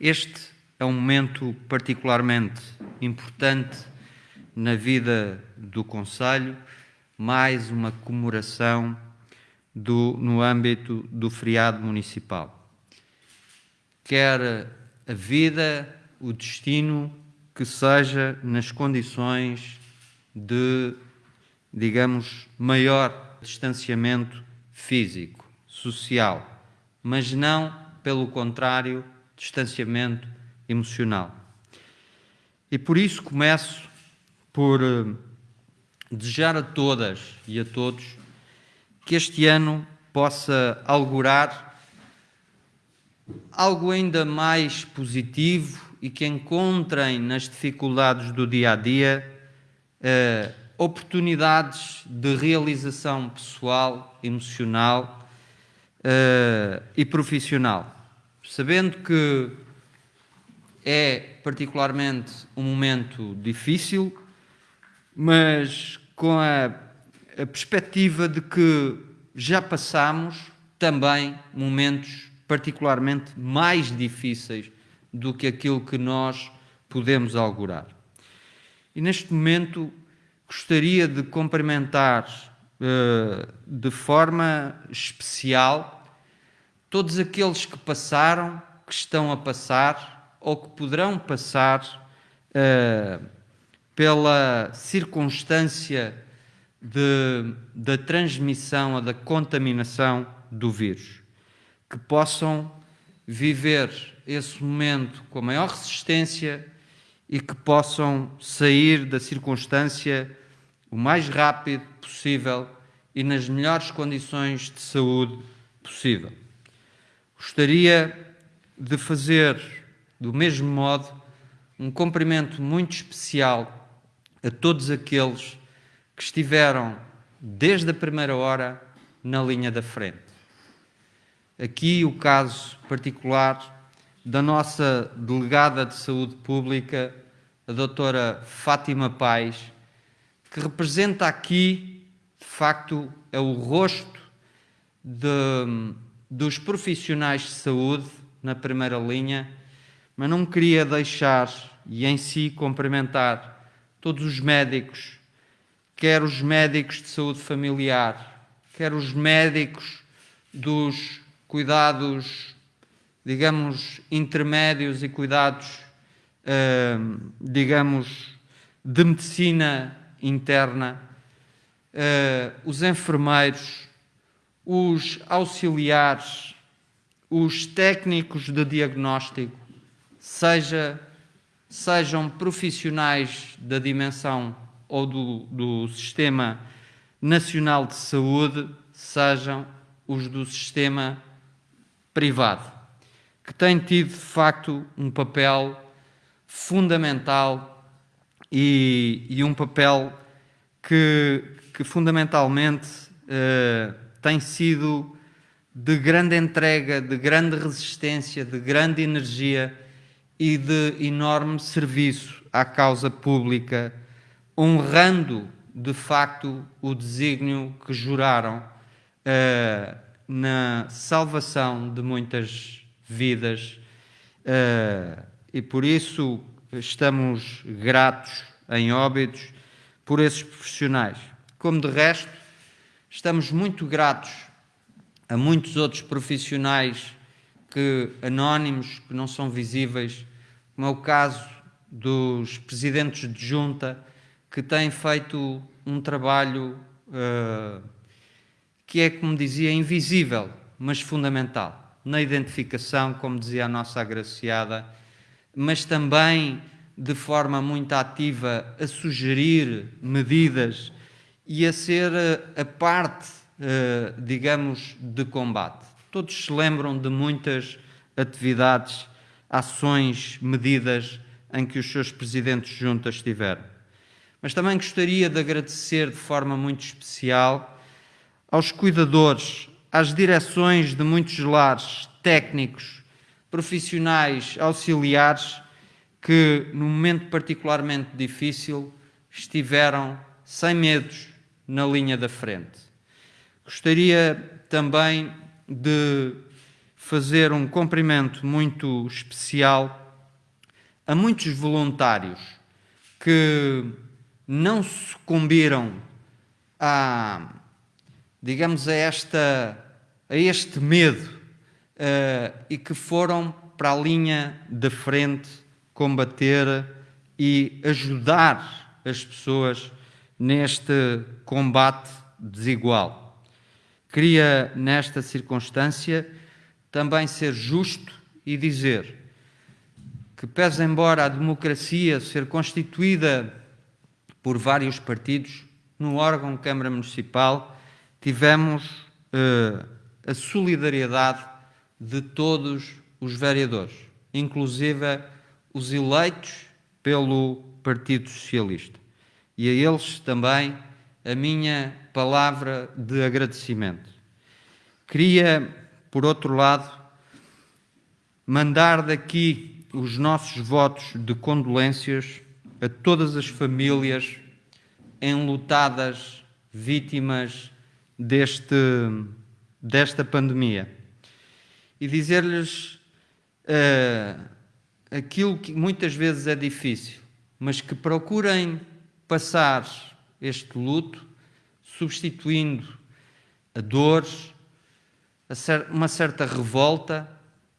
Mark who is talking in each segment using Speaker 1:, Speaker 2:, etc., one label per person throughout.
Speaker 1: Este é um momento particularmente importante na vida do Conselho, mais uma comemoração do, no âmbito do feriado municipal. Quer a vida, o destino, que seja nas condições de, digamos, maior distanciamento físico, social, mas não, pelo contrário, distanciamento emocional. E por isso começo por uh, desejar a todas e a todos que este ano possa augurar algo ainda mais positivo e que encontrem nas dificuldades do dia a dia uh, oportunidades de realização pessoal, emocional uh, e profissional. Sabendo que é particularmente um momento difícil, mas com a, a perspectiva de que já passamos também momentos particularmente mais difíceis do que aquilo que nós podemos augurar. E neste momento gostaria de cumprimentar uh, de forma especial todos aqueles que passaram, que estão a passar ou que poderão passar uh, pela circunstância de, da transmissão ou da contaminação do vírus, que possam viver esse momento com a maior resistência e que possam sair da circunstância o mais rápido possível e nas melhores condições de saúde possível. Gostaria de fazer, do mesmo modo, um cumprimento muito especial a todos aqueles que estiveram desde a primeira hora na linha da frente. Aqui o caso particular da nossa delegada de saúde pública, a doutora Fátima Pais, que representa aqui, de facto, é o rosto de, dos profissionais de saúde na primeira linha, mas não queria deixar e em si cumprimentar todos os médicos, quer os médicos de saúde familiar, quer os médicos dos cuidados, digamos, intermédios e cuidados, uh, digamos, de medicina interna, uh, os enfermeiros, os auxiliares, os técnicos de diagnóstico, seja sejam profissionais da dimensão ou do, do Sistema Nacional de Saúde, sejam os do sistema privado, que têm tido, de facto, um papel fundamental e, e um papel que, que fundamentalmente uh, tem sido de grande entrega, de grande resistência, de grande energia e de enorme serviço à causa pública, honrando de facto o desígnio que juraram uh, na salvação de muitas vidas uh, e por isso estamos gratos em óbitos por esses profissionais. Como de resto, estamos muito gratos a muitos outros profissionais que anónimos, que não são visíveis, como é o caso dos presidentes de junta, que têm feito um trabalho uh, que é, como dizia, invisível, mas fundamental, na identificação, como dizia a nossa agraciada, mas também de forma muito ativa a sugerir medidas e a ser a parte, uh, digamos, de combate. Todos se lembram de muitas atividades, ações, medidas em que os seus presidentes juntas estiveram. Mas também gostaria de agradecer de forma muito especial aos cuidadores, às direções de muitos lares, técnicos, profissionais, auxiliares, que num momento particularmente difícil estiveram sem medos na linha da frente. Gostaria também de fazer um cumprimento muito especial a muitos voluntários que não sucumbiram a, digamos, a, esta, a este medo uh, e que foram para a linha da frente combater e ajudar as pessoas neste combate desigual. Queria, nesta circunstância, também ser justo e dizer que, pese embora a democracia ser constituída por vários partidos, no órgão Câmara Municipal tivemos uh, a solidariedade de todos os vereadores, inclusive os eleitos pelo Partido Socialista. E a eles também a minha palavra de agradecimento. Queria, por outro lado, mandar daqui os nossos votos de condolências a todas as famílias enlutadas, vítimas deste, desta pandemia. E dizer-lhes uh, aquilo que muitas vezes é difícil, mas que procurem passar este luto substituindo a dor, uma certa revolta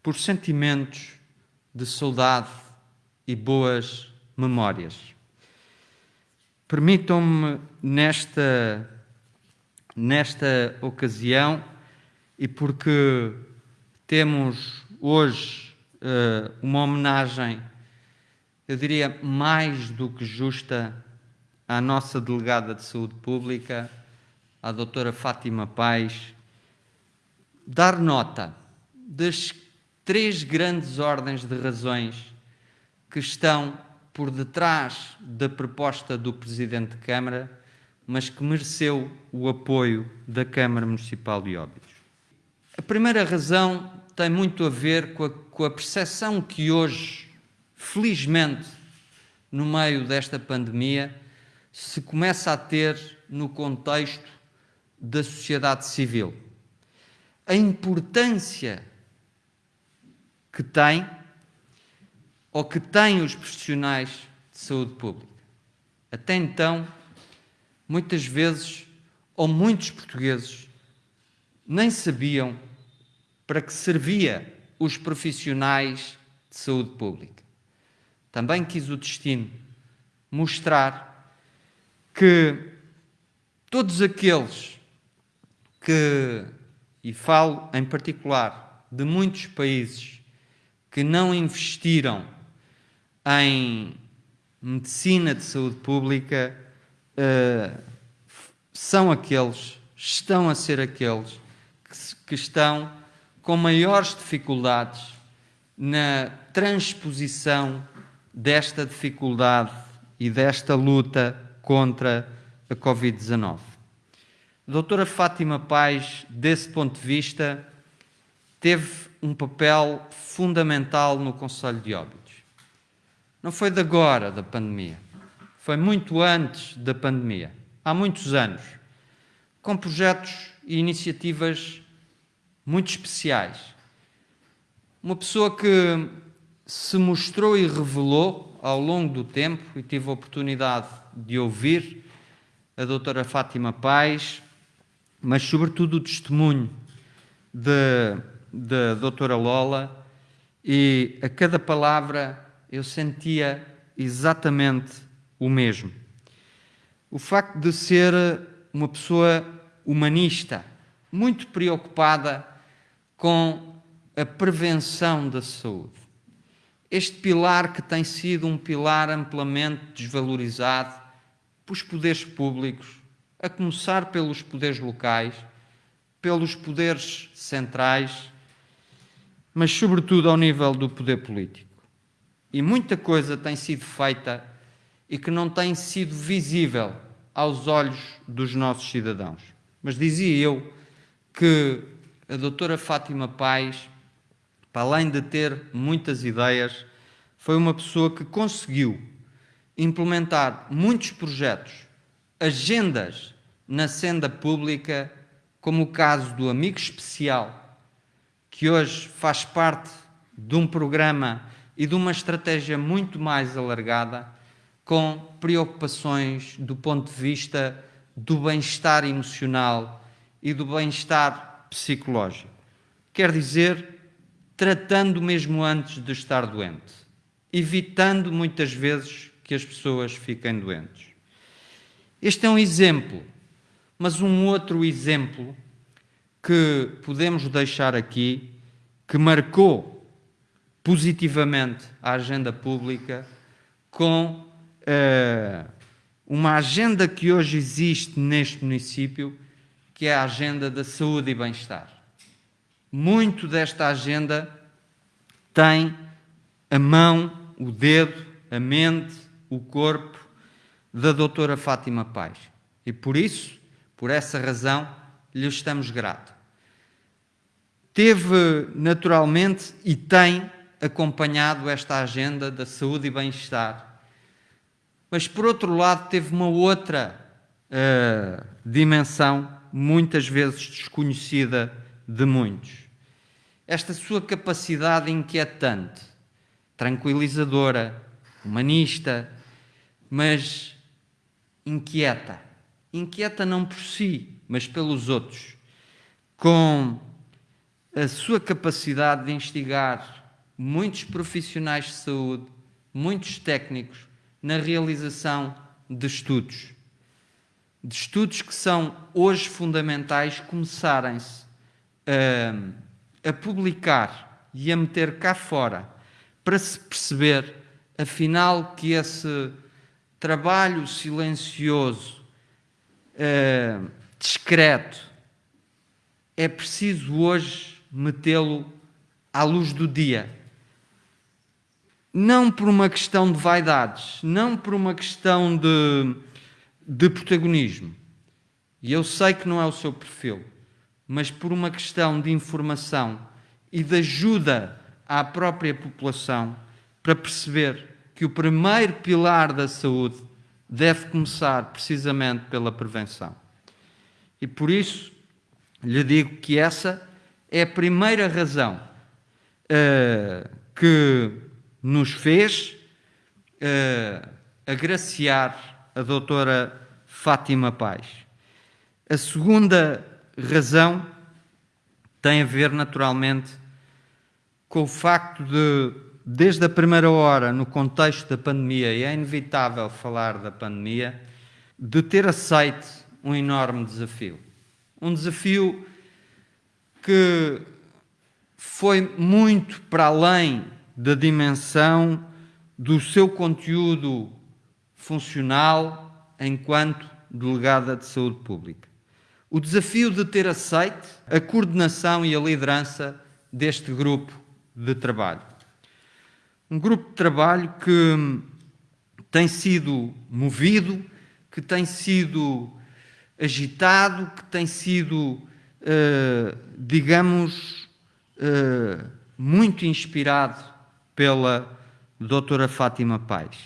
Speaker 1: por sentimentos de saudade e boas memórias. Permitam-me nesta, nesta ocasião, e porque temos hoje uh, uma homenagem, eu diria, mais do que justa à nossa delegada de saúde pública, à doutora Fátima Paz, dar nota das três grandes ordens de razões que estão por detrás da proposta do Presidente de Câmara, mas que mereceu o apoio da Câmara Municipal de Óbidos. A primeira razão tem muito a ver com a, com a percepção que hoje, felizmente, no meio desta pandemia, se começa a ter no contexto da sociedade civil. A importância que tem ou que têm os profissionais de saúde pública. Até então, muitas vezes, ou muitos portugueses, nem sabiam para que servia os profissionais de saúde pública. Também quis o destino mostrar que todos aqueles que, e falo em particular de muitos países que não investiram em medicina de saúde pública, uh, são aqueles, estão a ser aqueles que, que estão com maiores dificuldades na transposição desta dificuldade e desta luta contra a Covid-19. A doutora Fátima Paz, desse ponto de vista, teve um papel fundamental no Conselho de Óbidos. Não foi de agora, da pandemia. Foi muito antes da pandemia. Há muitos anos. Com projetos e iniciativas muito especiais. Uma pessoa que se mostrou e revelou ao longo do tempo, e tive a oportunidade de ouvir a doutora Fátima Paz, mas sobretudo o testemunho da doutora Lola, e a cada palavra eu sentia exatamente o mesmo. O facto de ser uma pessoa humanista, muito preocupada com a prevenção da saúde. Este pilar que tem sido um pilar amplamente desvalorizado pelos poderes públicos, a começar pelos poderes locais, pelos poderes centrais, mas sobretudo ao nível do poder político. E muita coisa tem sido feita e que não tem sido visível aos olhos dos nossos cidadãos. Mas dizia eu que a doutora Fátima Paz, para além de ter muitas ideias, foi uma pessoa que conseguiu implementar muitos projetos, agendas na senda pública, como o caso do Amigo Especial, que hoje faz parte de um programa e de uma estratégia muito mais alargada, com preocupações do ponto de vista do bem-estar emocional e do bem-estar psicológico. Quer dizer, tratando mesmo antes de estar doente, evitando muitas vezes que as pessoas fiquem doentes. Este é um exemplo, mas um outro exemplo que podemos deixar aqui, que marcou positivamente a agenda pública com uh, uma agenda que hoje existe neste município, que é a agenda da saúde e bem-estar. Muito desta agenda tem a mão, o dedo, a mente, o corpo da doutora Fátima Paz. E por isso, por essa razão, lhe estamos gratos. Teve, naturalmente, e tem acompanhado esta agenda da saúde e bem-estar. Mas, por outro lado, teve uma outra uh, dimensão, muitas vezes desconhecida de muitos. Esta sua capacidade inquietante, tranquilizadora, humanista, mas inquieta. Inquieta não por si, mas pelos outros. Com a sua capacidade de instigar muitos profissionais de saúde, muitos técnicos, na realização de estudos. De estudos que são hoje fundamentais começarem-se a, a publicar e a meter cá fora para se perceber, afinal, que esse trabalho silencioso, uh, discreto, é preciso hoje metê-lo à luz do dia. Não por uma questão de vaidades, não por uma questão de, de protagonismo, e eu sei que não é o seu perfil, mas por uma questão de informação e de ajuda à própria população para perceber que o primeiro pilar da saúde deve começar precisamente pela prevenção. E por isso lhe digo que essa é a primeira razão uh, que nos fez uh, agraciar a doutora Fátima Paz. A segunda razão tem a ver, naturalmente, com o facto de, desde a primeira hora, no contexto da pandemia, e é inevitável falar da pandemia, de ter aceito um enorme desafio. Um desafio que foi muito para além da dimensão do seu conteúdo funcional enquanto delegada de saúde pública. O desafio de ter aceite a coordenação e a liderança deste grupo de trabalho. Um grupo de trabalho que tem sido movido, que tem sido agitado, que tem sido, uh, digamos, uh, muito inspirado pela doutora Fátima Paz.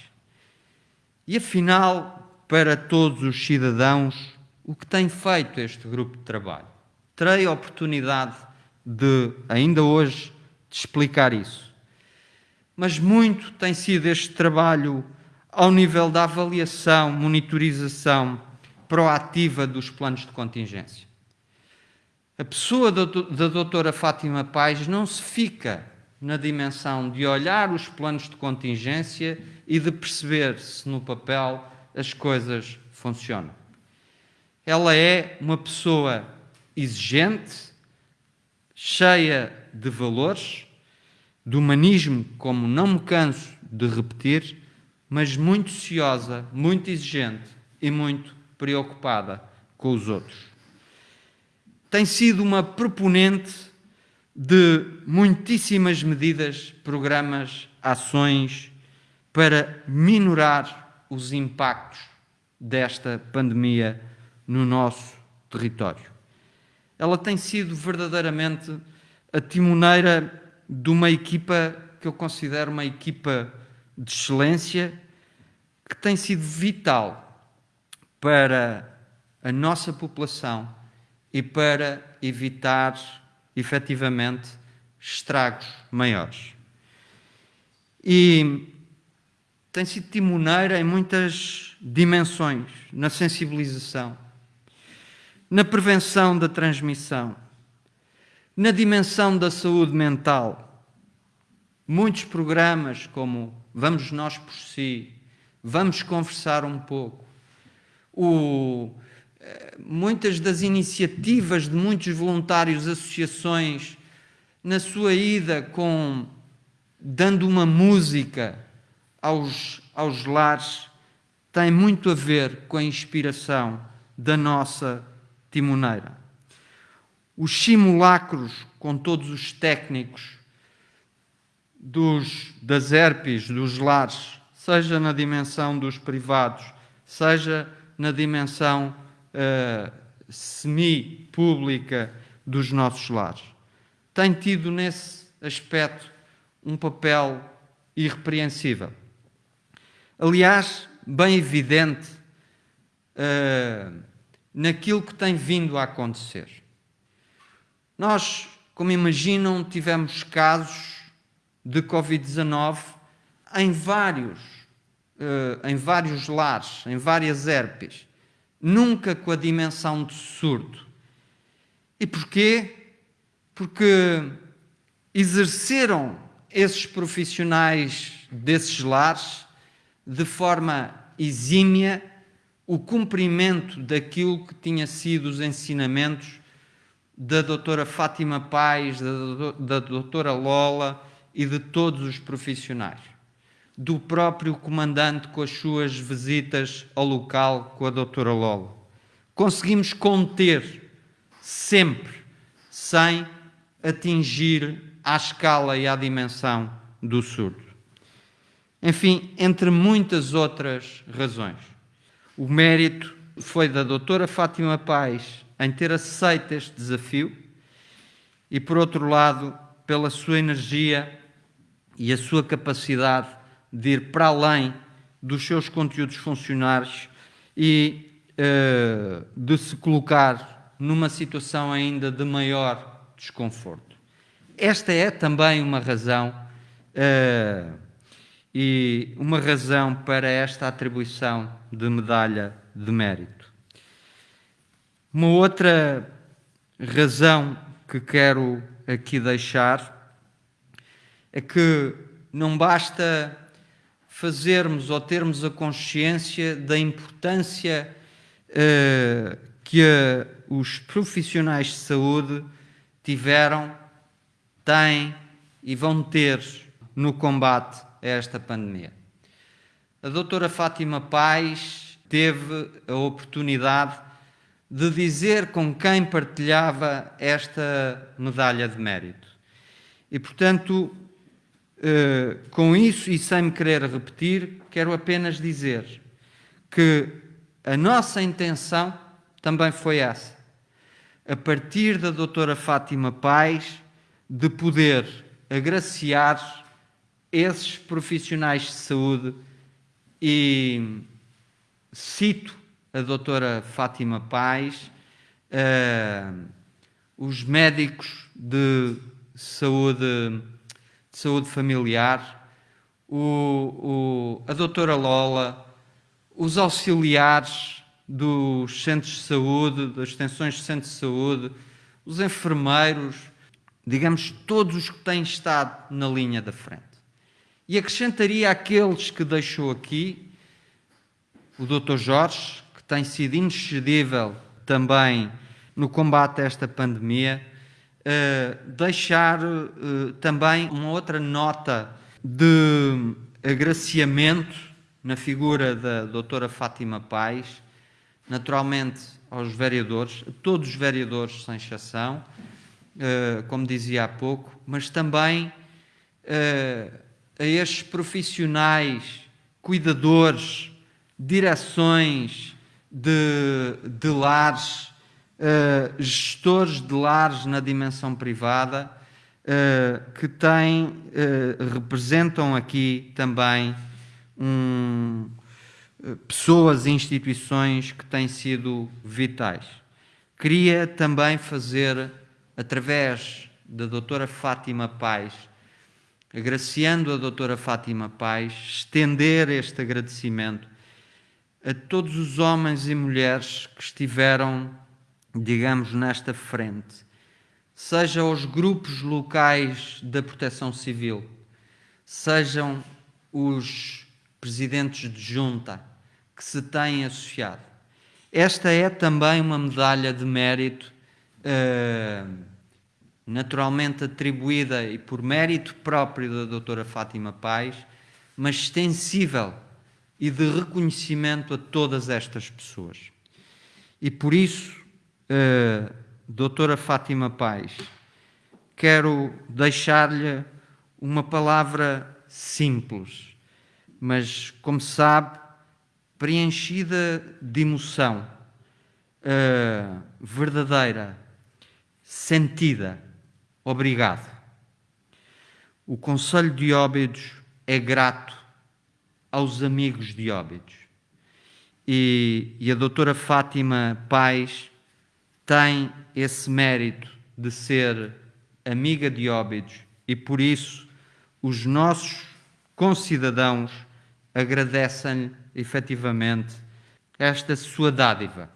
Speaker 1: E afinal, para todos os cidadãos, o que tem feito este grupo de trabalho? Terei a oportunidade de, ainda hoje, de explicar isso. Mas muito tem sido este trabalho ao nível da avaliação, monitorização proativa dos planos de contingência. A pessoa da doutora Fátima Paz não se fica na dimensão de olhar os planos de contingência e de perceber se no papel as coisas funcionam. Ela é uma pessoa exigente, cheia de valores, de humanismo, como não me canso de repetir, mas muito ciosa, muito exigente e muito preocupada com os outros. Tem sido uma proponente de muitíssimas medidas, programas, ações para minorar os impactos desta pandemia no nosso território. Ela tem sido verdadeiramente a timoneira de uma equipa que eu considero uma equipa de excelência que tem sido vital para a nossa população e para evitar efetivamente estragos maiores. E tem sido timoneira em muitas dimensões, na sensibilização, na prevenção da transmissão, na dimensão da saúde mental. Muitos programas como Vamos Nós por Si, Vamos Conversar um Pouco, o, eh, muitas das iniciativas de muitos voluntários, associações, na sua ida com dando uma música aos, aos lares, tem muito a ver com a inspiração da nossa timoneira. Os simulacros com todos os técnicos dos, das herpes, dos lares, seja na dimensão dos privados, seja na dimensão uh, semi-pública dos nossos lares. Tem tido nesse aspecto um papel irrepreensível. Aliás, bem evidente uh, naquilo que tem vindo a acontecer. Nós, como imaginam, tivemos casos de Covid-19 em vários, uh, em vários lares, em várias herpes, nunca com a dimensão de surdo. E porquê? Porque exerceram esses profissionais desses lares de forma exímia o cumprimento daquilo que tinha sido os ensinamentos da doutora Fátima Pais, da, doutora Lola e de todos os profissionais. Do próprio comandante com as suas visitas ao local com a doutora Lola. Conseguimos conter sempre, sem atingir à escala e à dimensão do surdo. Enfim, entre muitas outras razões. O mérito foi da doutora Fátima Paz em ter aceito este desafio e, por outro lado, pela sua energia e a sua capacidade de ir para além dos seus conteúdos funcionários e uh, de se colocar numa situação ainda de maior desconforto. Esta é também uma razão uh, e uma razão para esta atribuição de medalha de mérito. Uma outra razão que quero aqui deixar é que não basta fazermos ou termos a consciência da importância uh, que os profissionais de saúde tiveram, têm e vão ter no combate esta pandemia. A doutora Fátima Paz teve a oportunidade de dizer com quem partilhava esta medalha de mérito. E, portanto, eh, com isso e sem me querer repetir, quero apenas dizer que a nossa intenção também foi essa. A partir da doutora Fátima Paz, de poder agraciar esses profissionais de saúde e cito a doutora Fátima Paz, uh, os médicos de saúde, de saúde familiar, o, o, a doutora Lola, os auxiliares dos centros de saúde, das extensões de centros de saúde, os enfermeiros, digamos, todos os que têm estado na linha da frente. E acrescentaria aqueles que deixou aqui, o Dr. Jorge, que tem sido inexcedível também no combate a esta pandemia, uh, deixar uh, também uma outra nota de agraciamento na figura da doutora Fátima Paz, naturalmente aos vereadores, a todos os vereadores sem exceção, uh, como dizia há pouco, mas também a estes profissionais, cuidadores, direções de, de lares, uh, gestores de lares na dimensão privada, uh, que têm, uh, representam aqui também um, pessoas e instituições que têm sido vitais. Queria também fazer, através da doutora Fátima Paz, agraciando a doutora Fátima Paz, estender este agradecimento a todos os homens e mulheres que estiveram, digamos, nesta frente, seja os grupos locais da Proteção Civil, sejam os presidentes de junta que se têm associado. Esta é também uma medalha de mérito uh, naturalmente atribuída e por mérito próprio da doutora Fátima Paz, mas extensível e de reconhecimento a todas estas pessoas. E por isso, uh, doutora Fátima Paz, quero deixar-lhe uma palavra simples, mas, como sabe, preenchida de emoção, uh, verdadeira, sentida. Obrigado. O Conselho de Óbidos é grato aos amigos de Óbidos. E, e a doutora Fátima Paz tem esse mérito de ser amiga de Óbidos e por isso os nossos concidadãos agradecem-lhe efetivamente esta sua dádiva.